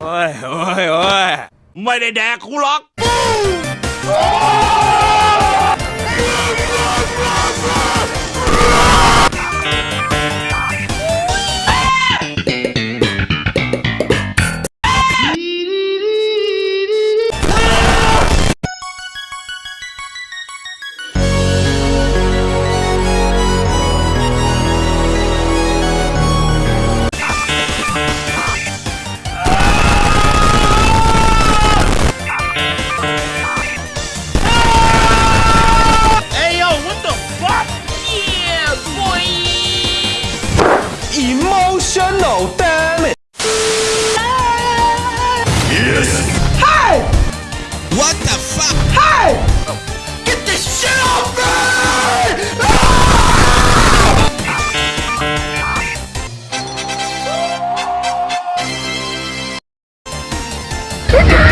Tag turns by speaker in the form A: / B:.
A: โอ้ยโอ้ยโอ้ยไม่ได้แดกกูหรอก
B: Emotional damage.
A: What the fuck
B: Hey! Get this shit off me! Ah!